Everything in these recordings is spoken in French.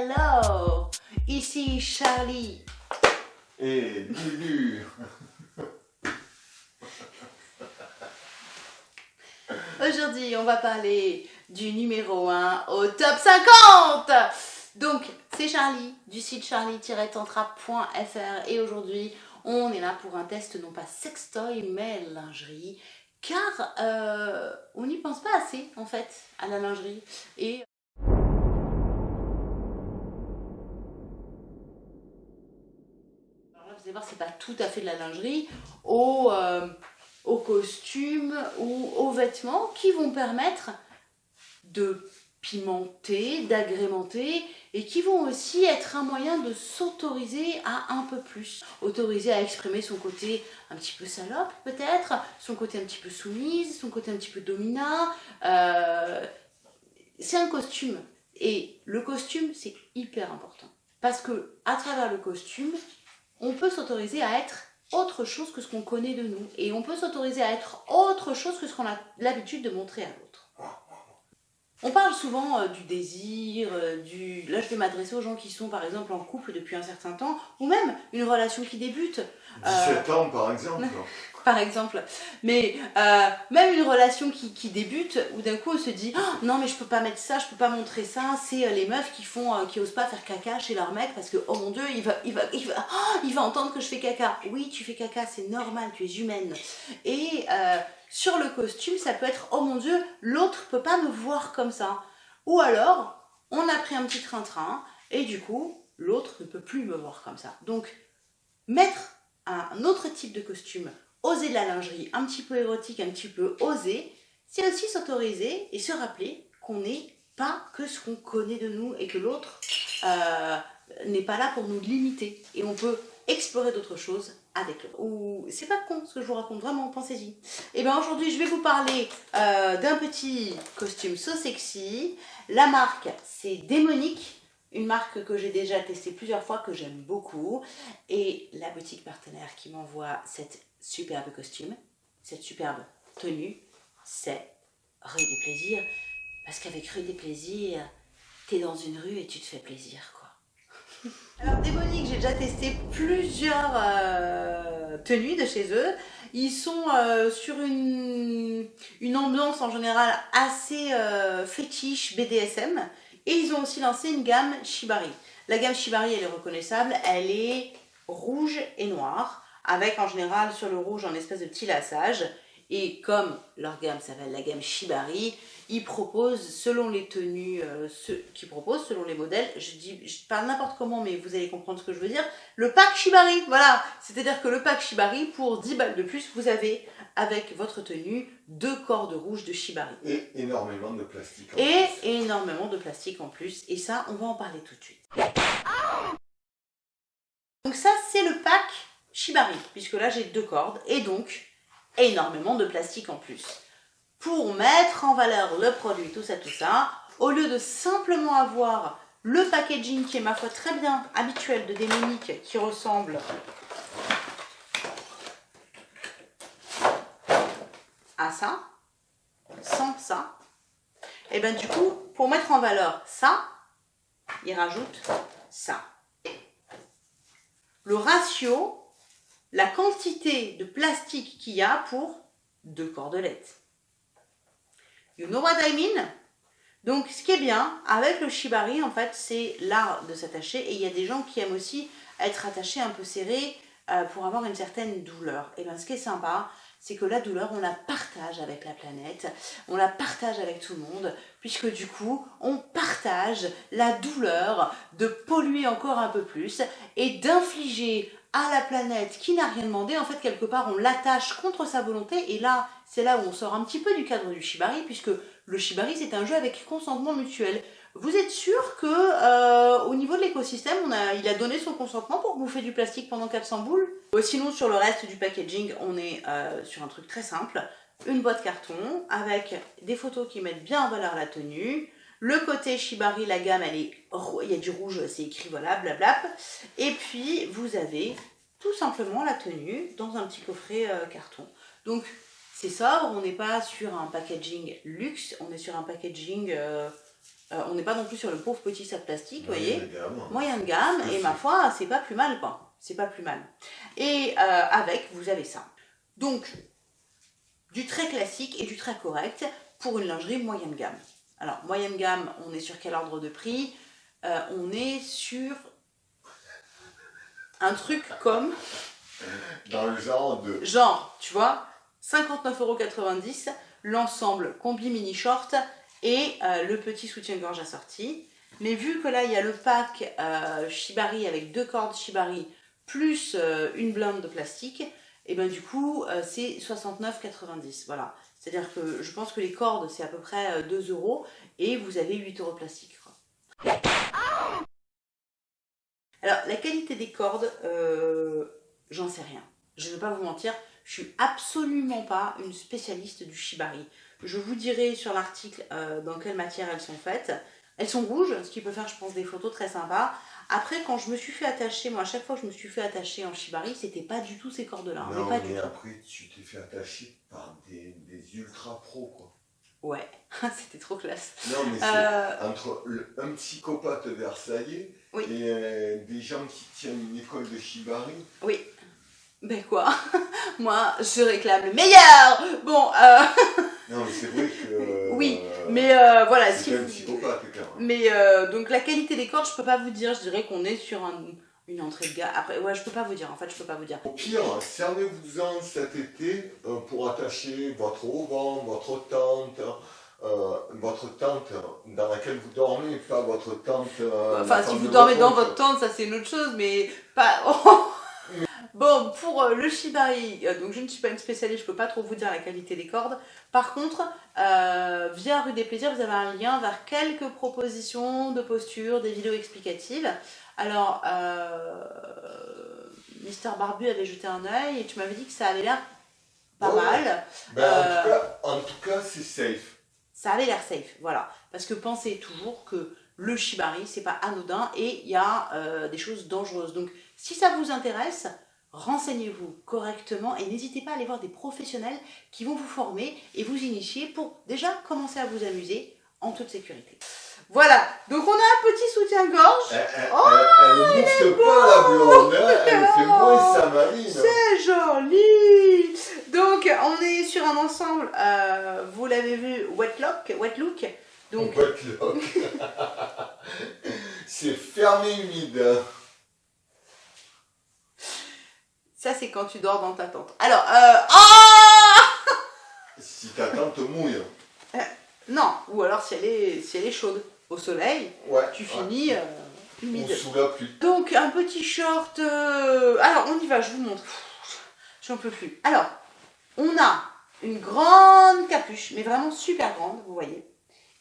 Hello Ici Charlie. Et Lulu. Aujourd'hui, on va parler du numéro 1 au top 50 Donc, c'est Charlie du site charlie-tantra.fr et aujourd'hui, on est là pour un test non pas sextoy mais lingerie car euh, on n'y pense pas assez en fait à la lingerie et C'est pas tout à fait de la lingerie aux, euh, costumes ou aux vêtements qui vont permettre de pimenter, d'agrémenter et qui vont aussi être un moyen de s'autoriser à un peu plus. Autoriser à exprimer son côté un petit peu salope peut-être, son côté un petit peu soumise, son côté un petit peu dominant. Euh, c'est un costume et le costume c'est hyper important parce que à travers le costume on peut s'autoriser à être autre chose que ce qu'on connaît de nous et on peut s'autoriser à être autre chose que ce qu'on a l'habitude de montrer à l'autre. On parle souvent euh, du désir, euh, du... là je vais m'adresser aux gens qui sont par exemple en couple depuis un certain temps, ou même une relation qui débute. 17 ans par exemple. par exemple. Mais euh, même une relation qui, débute, où d'un coup on se dit oh, non mais je peux pas mettre ça, je peux pas montrer ça, c'est les meufs qui font, qui osent pas faire caca chez leur mec parce que oh mon dieu il va, il va, il va, oh, il va entendre que je fais caca. Oui tu fais caca, c'est normal, tu es humaine. Et sur le costume, ça peut être « Oh mon Dieu, l'autre peut pas me voir comme ça ». Ou alors, on a pris un petit train-train et du coup, l'autre ne peut plus me voir comme ça. Donc, mettre un autre type de costume, oser de la lingerie, un petit peu érotique, un petit peu osé, c'est aussi s'autoriser et se rappeler qu'on n'est pas que ce qu'on connaît de nous et que l'autre euh, n'est pas là pour nous limiter. Et on peut explorer d'autres choses avec l'autre. Ou c'est pas con ce que je vous raconte, vraiment, pensez-y. Et eh bien aujourd'hui, je vais vous parler euh, d'un petit costume so sexy. La marque, c'est Démonique, une marque que j'ai déjà testée plusieurs fois, que j'aime beaucoup. Et la boutique partenaire qui m'envoie cette superbe costume, cette superbe tenue, c'est Rue des Plaisirs. Parce qu'avec Rue des Plaisirs, t'es dans une rue et tu te fais plaisir, alors Démonique, j'ai déjà testé plusieurs euh, tenues de chez eux. Ils sont euh, sur une, une, ambiance en général assez euh, fétiche BDSM. Et ils ont aussi lancé une gamme Shibari. La gamme Shibari, elle est reconnaissable. Elle est rouge et noire. Avec en général sur le rouge un espèce de petit lassage. Et comme leur gamme s'appelle la gamme Shibari, ils proposent selon les tenues euh, ceux qui proposent, selon les modèles, je dis, je parle n'importe comment, mais vous allez comprendre ce que je veux dire, le pack Shibari, voilà, c'est-à-dire que le pack Shibari, pour 10 balles de plus, vous avez, avec votre tenue, deux cordes rouges de Shibari. Et énormément de plastique en Et plus. énormément de plastique en plus, et ça, on va en parler tout de suite. Donc ça, c'est le pack Shibari, puisque là, j'ai deux cordes, et donc, énormément de plastique en plus. Pour mettre en valeur le produit, tout ça, tout ça, au lieu de simplement avoir le packaging qui est ma foi très bien habituel de Démonique qui ressemble à ça, sans ça, et eh bien du coup, pour mettre en valeur ça, il rajoute ça. Le ratio la quantité de plastique qu'il y a pour deux cordelettes. You know what I mean? Donc, ce qui est bien avec le shibari, en fait, c'est l'art de s'attacher. Et il y a des gens qui aiment aussi être attachés un peu serrés euh, pour avoir une certaine douleur. Et bien, ce qui est sympa, c'est que la douleur, on la partage avec la planète, on la partage avec tout le monde, puisque du coup, on partage la douleur de polluer encore un peu plus et d'infliger à la planète qui n'a rien demandé, en fait quelque part on l'attache contre sa volonté et là c'est là où on sort un petit peu du cadre du shibari puisque le shibari c'est un jeu avec consentement mutuel. Vous êtes sûr que euh, au niveau de l'écosystème il a donné son consentement pour bouffer du plastique pendant 400 boules? Sinon sur le reste du packaging on est euh, sur un truc très simple, une boîte carton avec des photos qui mettent bien en valeur la tenue, le côté Shibari, la gamme, elle est, il y a du rouge, c'est écrit, voilà, blabla. Et puis, vous avez tout simplement la tenue dans un petit coffret euh, carton. Donc, c'est ça, on n'est pas sur un packaging luxe, on est sur un packaging euh, Euh, on n'est pas non plus sur le pauvre petit sac plastique, vous voyez. Gamme. Moyenne gamme, et ma foi, c'est pas plus mal, quoi. C'est pas plus mal. Et avec, vous avez ça. Donc, du très classique et du très correct pour une lingerie moyenne gamme. Alors, moyenne gamme, on est sur quel ordre de prix euh, On est sur un truc comme... Dans le genre de... Genre, tu vois, 59,90€, l'ensemble combi mini short et euh, le petit soutien-gorge assorti. Mais vu que là, il y a le pack euh, Shibari avec deux cordes Shibari plus une blinde de plastique, et ben du coup, c'est 69,90. Voilà. C'est-à-dire que je pense que les cordes, c'est à peu près 2 euros et vous avez 8 euros plastique. Alors, la qualité des cordes, j'en sais rien. Je ne vais pas vous mentir, je suis absolument pas une spécialiste du shibari. Je vous dirai sur l'article euh, dans quelle matière elles sont faites. Elles sont rouges, ce qui peut faire, je pense, des photos très sympas. Après, quand je me suis fait attacher, moi, à chaque fois que je me suis fait attacher en shibari, c'était pas du tout ces cordes-là. Non, mais, mais après, tu t'es fait attacher par des, ultra pros, quoi. Ouais, c'était trop classe. Non, mais c'est euh, entre un psychopathe versaillais et euh, des gens qui tiennent une école de shibari. Oui. Ben quoi? Moi, je réclame le meilleur Bon, euh... Mais euh, donc la qualité des cordes, je peux pas vous dire. Je dirais qu'on est sur une entrée de gamme. Après, ouais, je peux pas vous dire. En fait, je peux pas vous dire. Au pire, servez-vous-en cet été euh, pour attacher votre auvent, votre tente... votre tente dans laquelle vous dormez, pas votre tente... enfin, si vous dormez dans votre tente, ça c'est une autre chose, mais pas... Bon, pour euh, le shibari, euh, donc je ne suis pas une spécialiste, je peux pas trop vous dire la qualité des cordes. Par contre, euh, via Rue des Plaisirs, vous avez un lien vers quelques propositions de posture, des vidéos explicatives. Alors, Mister Barbu avait jeté un œil et tu m'avais dit que ça avait l'air pas mal. Ben, en tout cas, c'est safe. Ça avait l'air safe, voilà. Parce que pensez toujours que le shibari, c'est pas anodin et il y a des choses dangereuses. Donc, si ça vous intéresse, renseignez-vous correctement et n'hésitez pas à aller voir des professionnels qui vont vous former et vous initier pour déjà commencer à vous amuser en toute sécurité. Voilà, donc on a un petit soutien-gorge. oh, elle ne pas la blonde, hein. elle fait moins sa marine. C'est joli Donc on est sur un ensemble, euh, vous l'avez vu, wet look, wet look. Donc... Wet look. C'est fermé humide. Ça, c'est quand tu dors dans ta tente. Alors, euh... Oh si ta tente mouille. Euh, non, ou alors si elle est, si elle est chaude. Au soleil, ouais, tu finis euh, humide. On plus. Donc, un petit short... Euh, alors, on y va, je vous montre. J'en peux plus. Alors, on a une grande capuche, mais vraiment super grande, vous voyez.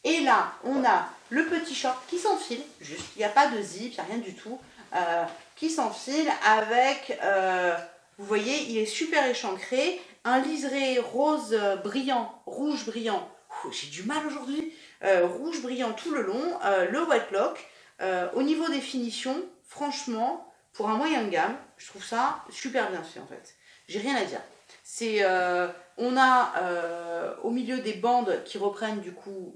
Et là, on a le petit short qui s'enfile, juste. Il n'y a pas de zip, il n'y a rien du tout. Euh, qui s'enfile avec, euh, vous voyez, il est super échancré, un liseré rose brillant, rouge brillant, j'ai du mal aujourd'hui, euh, rouge brillant tout le long, le white lock, au niveau des finitions, franchement, pour un moyen de gamme, je trouve ça super bien fait en fait. J'ai rien à dire. C'est, on a au milieu des bandes qui reprennent du coup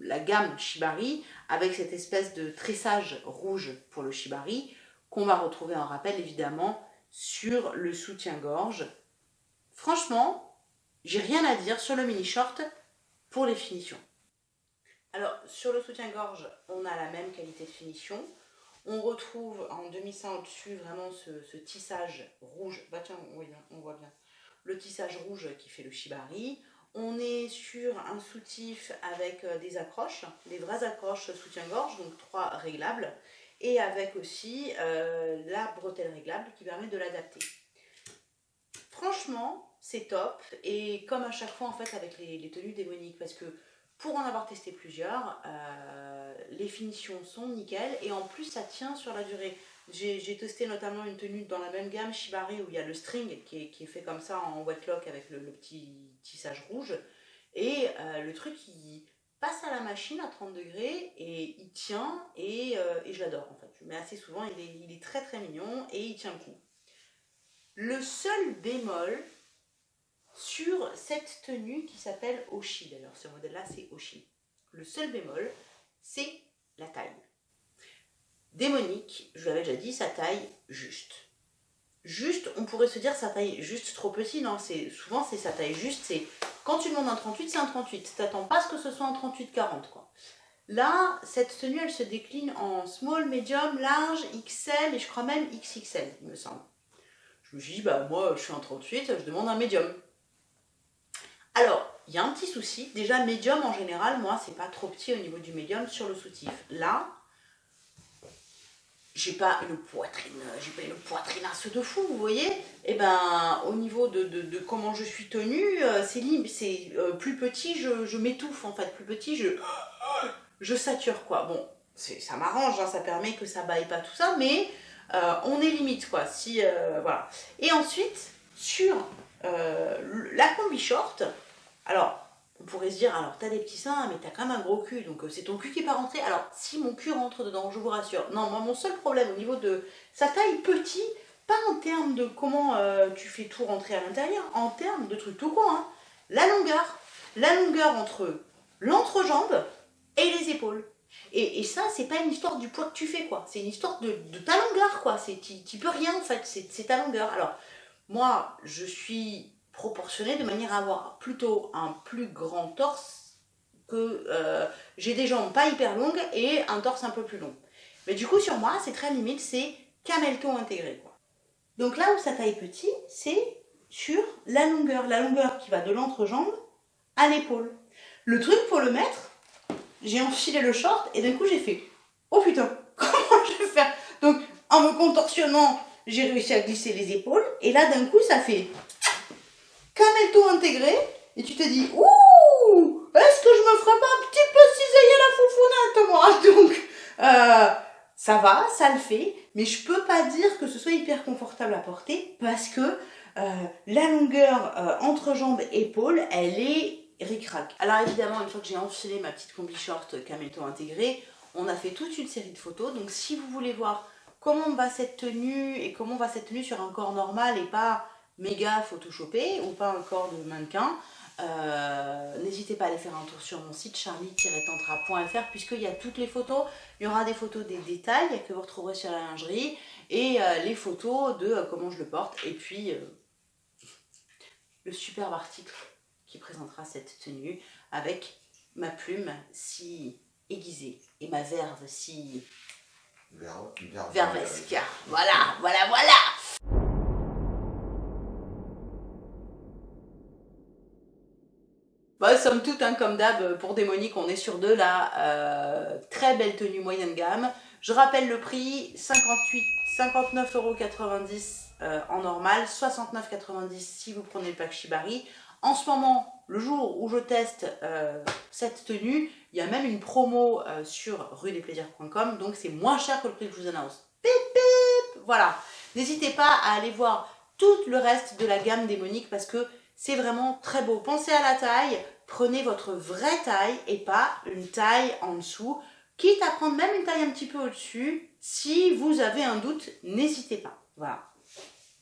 la gamme Shibari avec cette espèce de tressage rouge pour le Shibari qu'on va retrouver en rappel évidemment sur le soutien-gorge. Franchement, j'ai rien à dire sur le mini short pour les finitions. Alors sur le soutien-gorge, on a la même qualité de finition. On retrouve en demi-sein au-dessus vraiment ce, tissage rouge. Bah tiens, on voit bien. Le tissage rouge qui fait le shibari. On est sur un soutif avec euh, des accroches, des vraies accroches soutien-gorge, donc trois réglables, et avec aussi euh, la bretelle réglable qui permet de l'adapter. Franchement, c'est top, et comme à chaque fois en fait avec les, tenues démoniques, parce que pour en avoir testé plusieurs, euh, les finitions sont nickel, et en plus ça tient sur la durée. J'ai testé notamment une tenue dans la même gamme Shibari où il y a le string qui est, fait comme ça en wet lock avec le, petit tissage rouge. Et euh, le truc il passe à la machine à 30 degrés et il tient et, euh, et je l'adore en fait. Mais assez souvent il est très très mignon et il tient le coup. Le seul bémol sur cette tenue qui s'appelle Oshi d'ailleurs, ce modèle là c'est Oshi. Le seul bémol, c'est la taille. Démonique, je vous l'avais déjà dit, sa taille juste. Juste, on pourrait se dire sa taille juste trop petit, non, souvent c'est sa taille juste, c'est quand tu demandes un 38, c'est un 38. T'attends pas que ce soit un 38-40, quoi. Là, cette tenue, elle se décline en small, medium, large, XL et je crois même XXL, il me semble. Je me dis, bah moi, je suis un 38, je demande un medium. Alors, il y a un petit souci. Déjà, médium en général, moi, c'est pas trop petit au niveau du médium sur le soutif. Là, j'ai pas une poitrine, j'ai pas une poitrine à de fou, vous voyez Et eh ben, au niveau de, comment je suis tenue, euh, c'est euh, plus petit, je, m'étouffe en fait, plus petit, je, je sature quoi. Bon, ça m'arrange, hein, ça permet que ça baille pas tout ça, mais euh, on est limite quoi. Si voilà. Et ensuite, sur la combi short, alors, on pourrait se dire, alors t'as des petits seins, mais t'as quand même un gros cul, donc euh, c'est ton cul qui est pas rentré. Alors, si mon cul rentre dedans, je vous rassure. Non, moi, mon seul problème au niveau de sa taille petit, pas en termes de comment euh, tu fais tout rentrer à l'intérieur, en termes de trucs tout con, hein. La longueur. La longueur entre l'entrejambe et les épaules. Et, ça, c'est pas une histoire du poids que tu fais, quoi. C'est une histoire de, ta longueur, quoi. Tu peux rien, en fait. C'est ta longueur. Alors, moi, je suis proportionné de manière à avoir plutôt un plus grand torse que euh, j'ai des jambes pas hyper longues et un torse un peu plus long. Mais du coup sur moi c'est très limite, c'est camelto intégré. Donc là où ça taille petit, c'est sur la longueur, la longueur qui va de l'entrejambe à l'épaule. Le truc pour le mettre, j'ai enfilé le short et d'un coup j'ai fait oh putain comment je vais faire? Donc en me contorsionnant j'ai réussi à glisser les épaules et là d'un coup ça fait camelto intégré, et tu te dis, ouh, est-ce que je me ferais pas un petit peu cisailler la foufounette, moi Donc, euh, ça va, ça le fait, mais je peux pas dire que ce soit hyper confortable à porter, parce que euh, la longueur euh, entre jambes et épaules, elle est ric-rac. Alors évidemment, une fois que j'ai enfilé ma petite combi short camelto intégré, on a fait toute une série de photos, donc si vous voulez voir comment va cette tenue, et comment va cette tenue sur un corps normal, et pas méga photoshopé ou pas encore de mannequin, euh, n'hésitez pas à aller faire un tour sur mon site charlie-tantra.fr puisqu'il y a toutes les photos. Il y aura des photos des détails que vous retrouverez sur la lingerie et euh, les photos de euh, comment je le porte et puis le superbe article qui présentera cette tenue avec ma plume si aiguisée et ma verve si vervesque. Voilà, voilà, voilà Bah, somme toute, hein, comme d'hab, pour Démonique, on est sur de la euh, très belle tenue moyenne gamme. Je rappelle le prix, 59,90€ euh, en normal, 69,90€ si vous prenez le pack Shibari. En ce moment, le jour où je teste euh, cette tenue, il y a même une promo sur rue-des-plaisirs.com, donc c'est moins cher que le prix que je vous annonce. Pip pip Voilà, n'hésitez pas à aller voir tout le reste de la gamme Démonique parce que c'est vraiment très beau. Pensez à la taille, prenez votre vraie taille et pas une taille en dessous. Quitte à prendre même une taille un petit peu au-dessus, si vous avez un doute, n'hésitez pas. Voilà.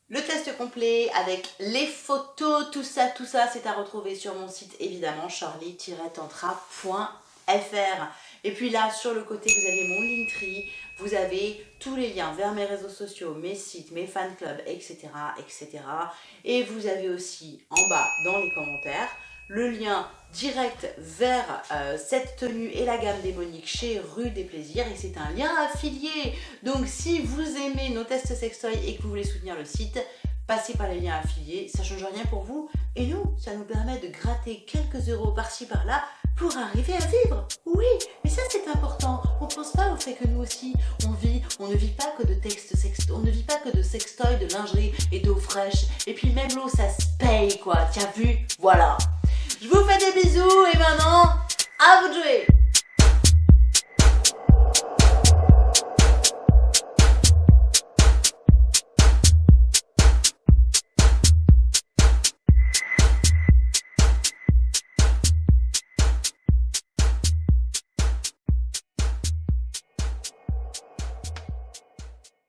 Le test complet avec les photos, tout ça, tout ça, c'est à retrouver sur mon site évidemment charlie-tantra.fr. Et puis là, sur le côté, vous avez mon Linktree, vous avez tous les liens vers mes réseaux sociaux, mes sites, mes fan clubs, etc. etc. Et vous avez aussi en bas dans les commentaires le lien direct vers euh, cette tenue et la gamme démonique chez Rue des Plaisirs et c'est un lien affilié. Donc si vous aimez nos tests sextoy et que vous voulez soutenir le site, passez par les liens affiliés, ça change rien pour vous et nous, ça nous permet de gratter quelques euros par-ci par-là pour arriver à vivre. Oui, mais ça c'est important. On pense pas au fait que nous aussi, on vit, on ne vit pas que de textes sext, on ne vit pas que de sextoy, de lingerie et d'eau fraîche. Et puis même l'eau, ça se paye quoi. T'as vu? Voilà. Je vous fais des bisous et maintenant, à vous de jouer